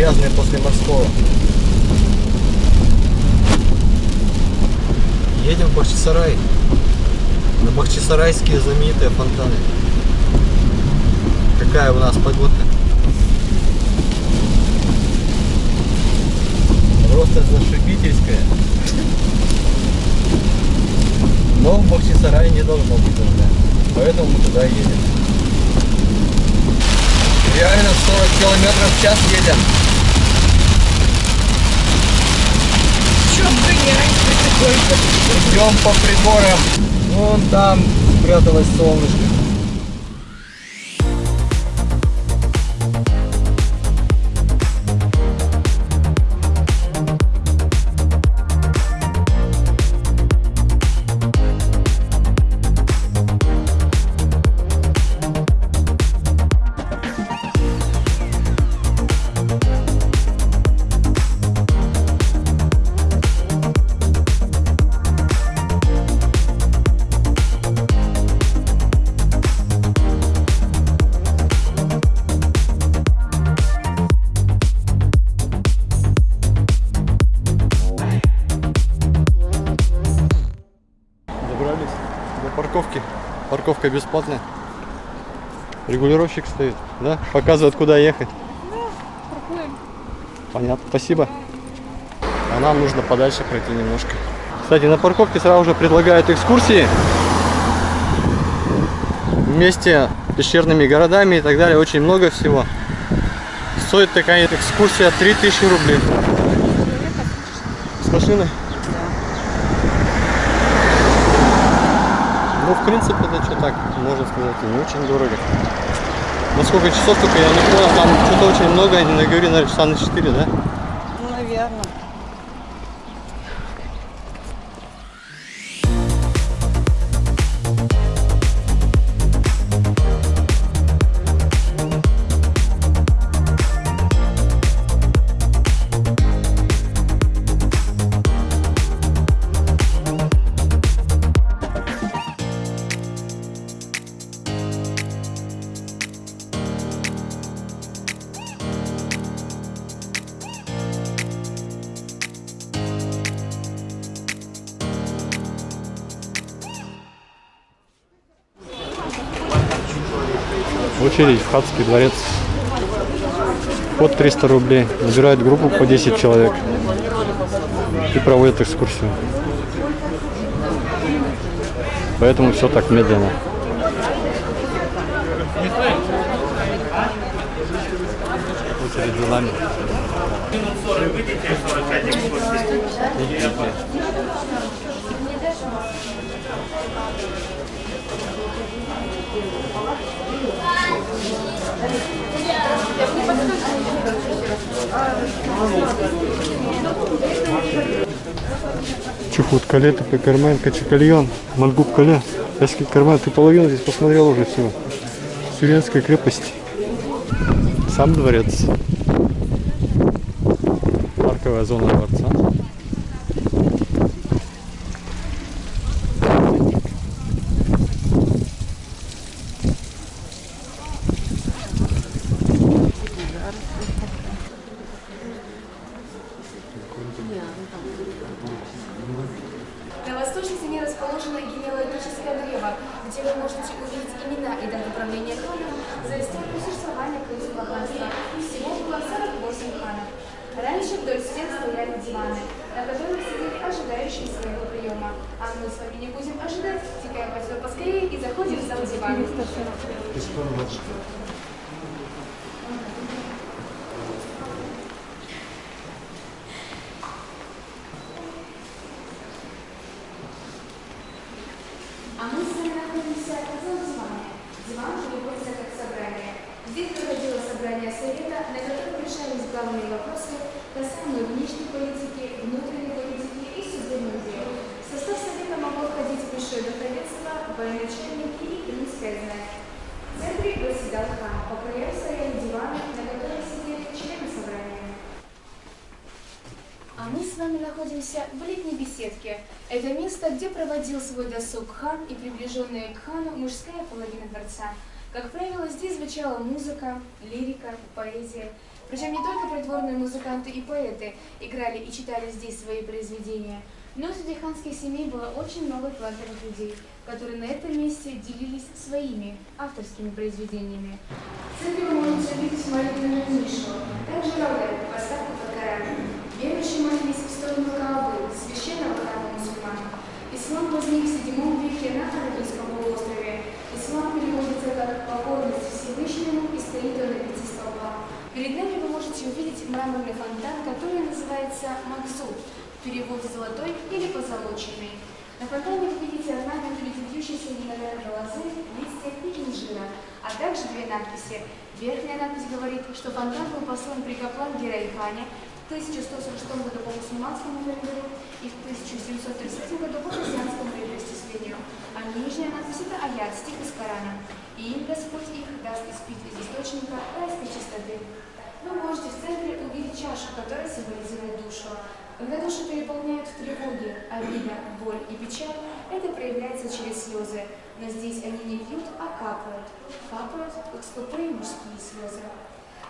грязные после морского. Едем в Бахчисарай. На бахчисарайские знаменитые фонтаны. Какая у нас погодка? Просто зашибительская. Но в Бахчисарае не должно быть дождя. Поэтому мы туда едем. Реально 40 километров в час едем. Идем по приборам. Вон там спряталось солнышко. Парковка бесплатная. Регулировщик стоит, да? Показывает, куда ехать. Понятно, спасибо. А нам нужно подальше пройти немножко. Кстати, на парковке сразу же предлагают экскурсии. Вместе с пещерными городами и так далее. Очень много всего. Стоит такая экскурсия 3000 рублей. С машиной? Ну, в принципе, это что так, можно сказать, не очень дорого. На сколько часов только я не понял, там что-то очень много, они наговорили, наверное, часа на 4, да? Очередь в Хатский дворец. Под 300 рублей. Набирают группу по 10 человек. И проводят экскурсию. Поэтому все так медленно. Очередь за нами. Чухут кале, такой карман, качакальон, мангуб кале. Эский карман, ты половину здесь посмотрел уже всего. Тюренской крепости. Сам дворец. Парковая зона дворца. Biz konuda çıkıyoruz. Хан, по краям стояли диваны, на которых сидели члены собрания. А мы с вами находимся в летней беседке. Это место, где проводил свой досуг хан и приближенная к хану мужская половина дворца. Как правило, здесь звучала музыка, лирика, поэзия. Причем не только придворные музыканты и поэты играли и читали здесь свои произведения, но среди ханских семей было очень много талантливых людей, которые на этом месте делились своими авторскими произведениями. В центре вы можете увидеть молитвенную нишу, также роль поставку под Коран. Верующие молились в сторону Каабы, священного храма мусульман. Ислам возник в VII веке на Арабийском полуострове. Ислам переводится как покорность Всевышнему и стоит он на пяти столбах. Перед нами вы можете увидеть мраморный фонтан, который называется Максуд, в переводе «золотой» или «позолоченный». На фонтане вы видите орнамент бьющейся виноградной лозы, листьев и инжира, а также две надписи. Верхняя надпись говорит, что фонтан был послан при Каплан Герайхане в 1146 году по мусульманскому календарю и в 1733 году по христианскому летоисчислению. А нижняя надпись – это аят, стих из Корана. И им Господь их даст испить из источника райской чистоты. Вы можете в центре увидеть чашу, которая символизирует душу. Когда душу переполняют тревоги, обида, боль и печаль, это проявляется через слезы. Но здесь они не пьют, а капают. Капают, как скупые мужские слезы.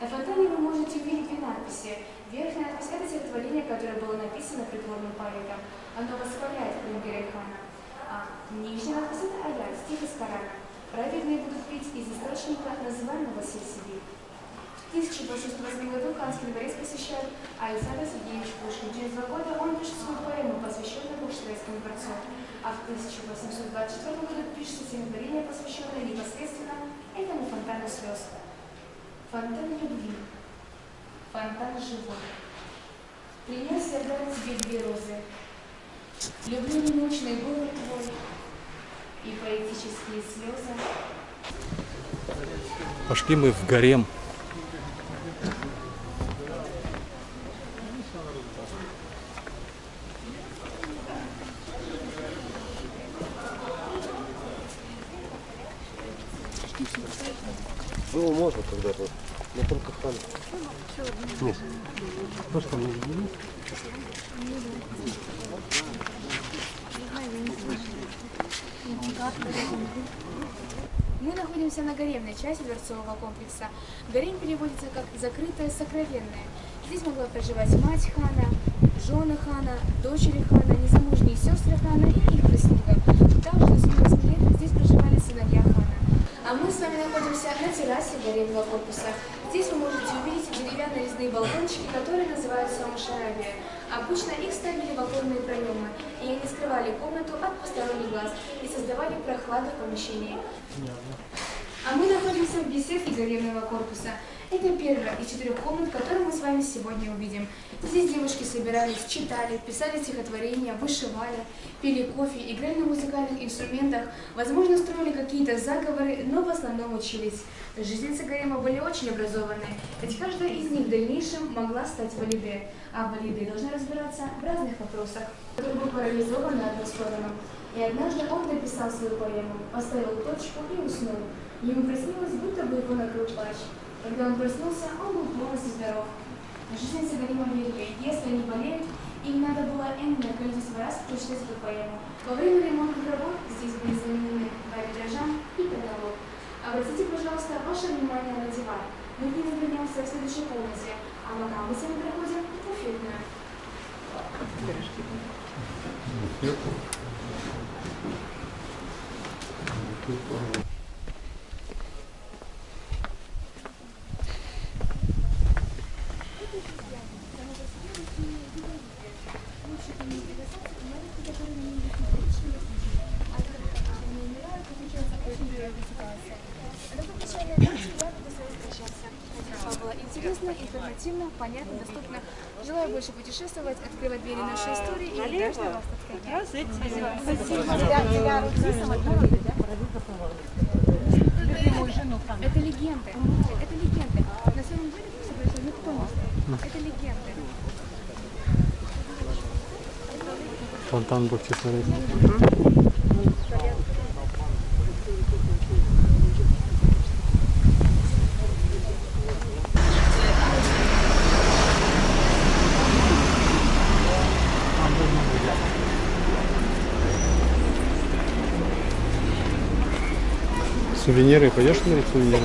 На фонтане вы можете увидеть две надписи. Верхняя надпись – это стихотворение, которое было написано придворным поэтом. Оно восхваляет Калингера хана. А нижняя надпись – это аят, стих из Корана. Праведные будут пить из источника, называемого Сельсиби. В 1808 году Канский дворец посещает Александр Сергеевич Пушкин. Через два года он пишет свою поэму, посвященную Бухштейнскому дворцу. А в 1824 году пишет стихотворение, посвященное непосредственно этому фонтану слез. Фонтан любви, фонтан живой. Принес я дать тебе две розы. Люблю немощный голод твой и поэтические слезы. Пошли мы в гарем. Было можно когда-то, хан. Нет. Просто не Мы находимся на гаремной части дворцового комплекса. Гарем переводится как «закрытое сокровенное». Здесь могла проживать мать хана, жены хана, дочери хана, незамужние сестры хана и их прислуга. Также до 18 лет здесь проживали сыновья хана. А мы с вами находимся на террасе гаремного корпуса. Здесь вы можете увидеть деревянные резные балкончики, которые называются мушарабия. Обычно их ставили в оконные проемы, и они скрывали комнату от посторонних глаз и создавали прохладу в помещении. А мы находимся в беседке гаремного корпуса. Это первая из четырех комнат, которую мы с вами сегодня увидим. Здесь девушки собирались, читали, писали стихотворения, вышивали, пили кофе, играли на музыкальных инструментах, возможно, строили какие-то заговоры, но в основном учились. Жительницы гарема были очень образованные, ведь каждая из них в дальнейшем могла стать валиде, а валиды должны разбираться в разных вопросах, которые был парализован на одну сторону. И однажды он написал свою поэму, поставил точку и уснул. Ему приснилось, будто бы его накрыл плач. Когда он проснулся, он был полностью здоров. Жительницы Гарима верили, если они болеют, им надо было энное количество раз прочитать эту поэму. Во время ремонтных работ здесь были заменены два витража и потолок. Обратите, пожалуйста, ваше внимание на диван. Мы к нему вернемся в следующей комнате, а пока мы с вами проходим в буфетную. Информативно, понятно, доступно. Желаю больше путешествовать, открывать двери нашей истории и удачно вас Это легенды. Это легенды. На самом деле, все происходит никто не знает. Это легенды. Фонтан будете смотреть. Сувениры, пойдешь смотреть сувениры?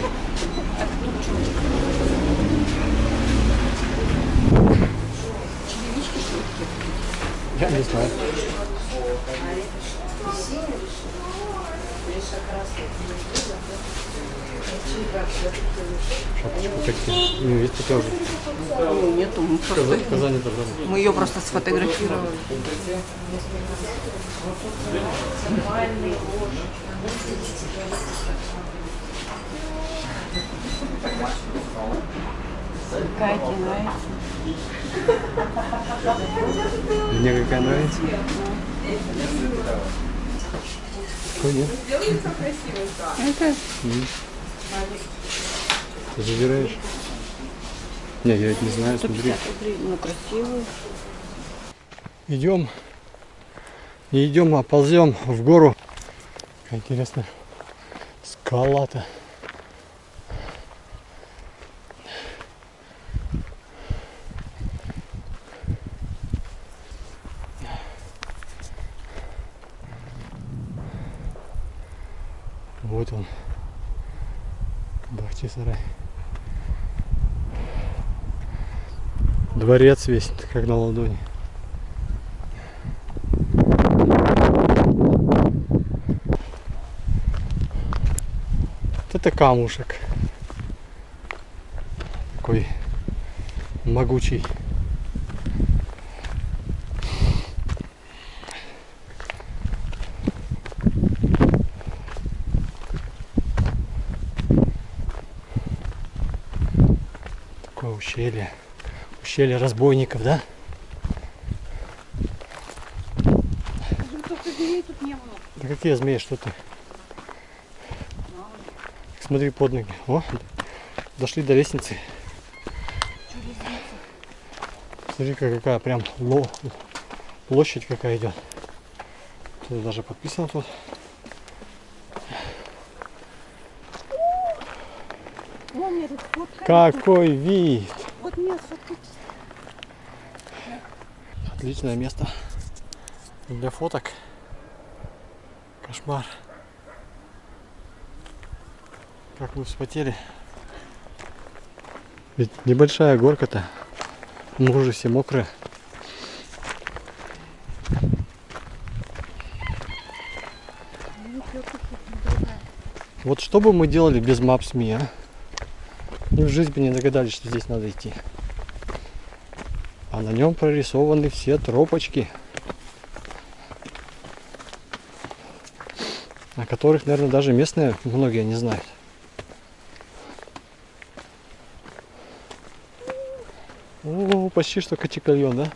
Я не знаю. Шапочку такие. Ну, есть такая уже. Ну, нету, мы просто... Казани. Мы ее просто сфотографировали. Катя нравится. Мне какая нравится. Какой нет? Это Ты забираешь? Не, я ведь не знаю, смотри. 150 рублей. Ну, красивый. Идем. Не идем, а ползем в гору. Какая интересная скала-то. Вот он. Бахчисарай. Дворец весь, как на ладони. Вот это камушек. Такой могучий. Ущелье разбойников, да? Да какие змеи, что ты? Смотри под ноги. О, дошли до лестницы. Смотри, какая прям ло- площадь какая идет. Тут даже подписано тут. Какой вид! Вот мне. Отличное место для фоток. Кошмар. Как мы вспотели. Ведь небольшая горка-то. Мы уже все мокрые. Вот что бы мы делали без Maps.me, а? Ни в жизнь бы не догадались, что здесь надо идти. А на нем прорисованы все тропочки, о которых, наверное, даже местные многие не знают. О, почти что Качекальон, да?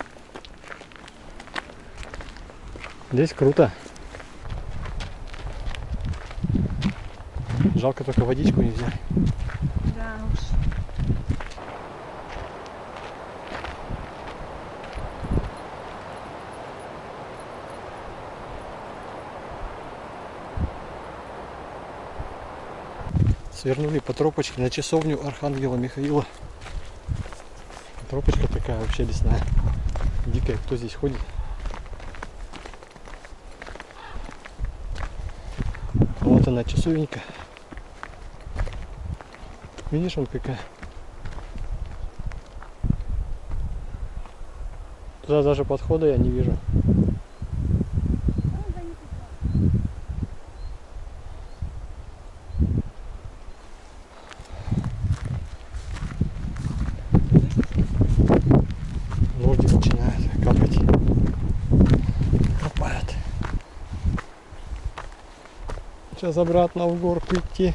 Здесь круто. Жалко только водичку не взяли. Свернули по тропочке на часовню Архангела Михаила. Тропочка такая вообще лесная. Дикая, кто здесь ходит. Вот она часовенька. Видишь, он какая. Туда даже подхода я не вижу. Сейчас обратно в горку идти.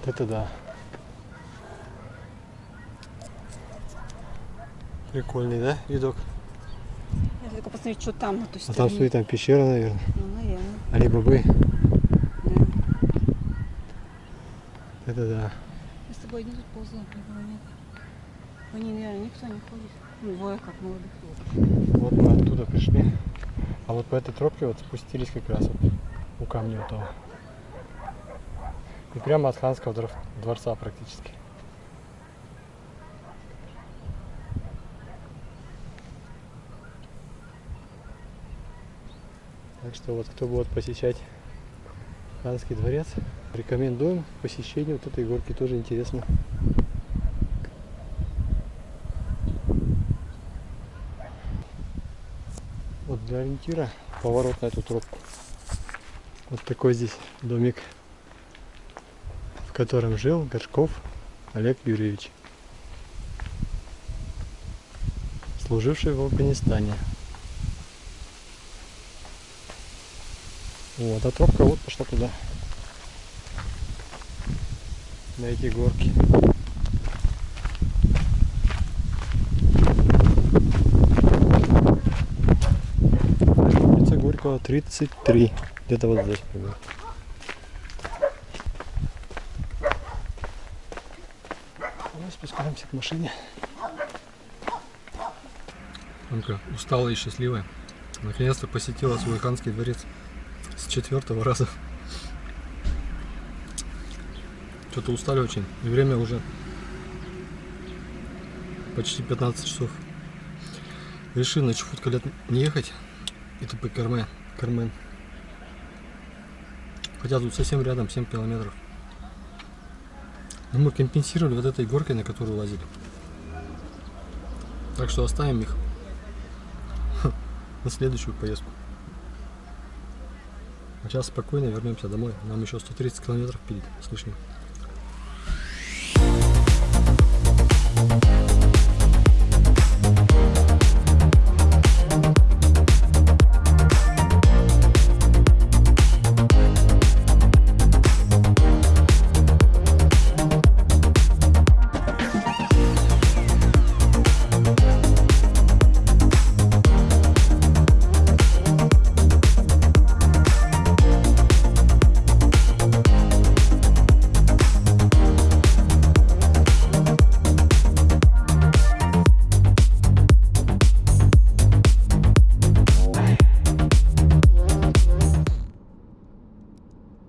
Вот Это да. Прикольный, да, видок? Я только посмотреть, что там на той А стороне. там стоит там пещера, наверное. Ну, наверное. Али бобы. Да. Это да. Мы с тобой не тут ползаем, никого нет. По ней, наверное, никто не ходит. Двое как молодых. Вот мы оттуда пришли. А вот по этой тропке вот спустились как раз вот у камня того. И прямо от ханского двор- дворца практически. Так что вот кто будет посещать Ханский дворец, рекомендуем к посещению вот этой горки, тоже интересно. Для ориентира поворот на эту тропку. Вот такой здесь домик, в котором жил Горшков Олег Юрьевич, служивший в Афганистане. Вот, а тропка вот пошла туда. На эти горки. Горького 33. Где-то вот здесь примерно. Мы спускаемся к машине. Анка усталая и счастливая. Наконец-то посетила свой ханский дворец с четвертого раза. Что-то устали очень. И время уже почти 15 часов. Решили на Чуфуткалет не ехать. И тупо Кармен. Кармен. Хотя тут совсем рядом, 7 километров. Но мы компенсировали вот этой горкой, на которую лазили. Так что оставим их на следующую поездку. А сейчас спокойно вернемся домой. Нам еще 130 километров пилить с лишним.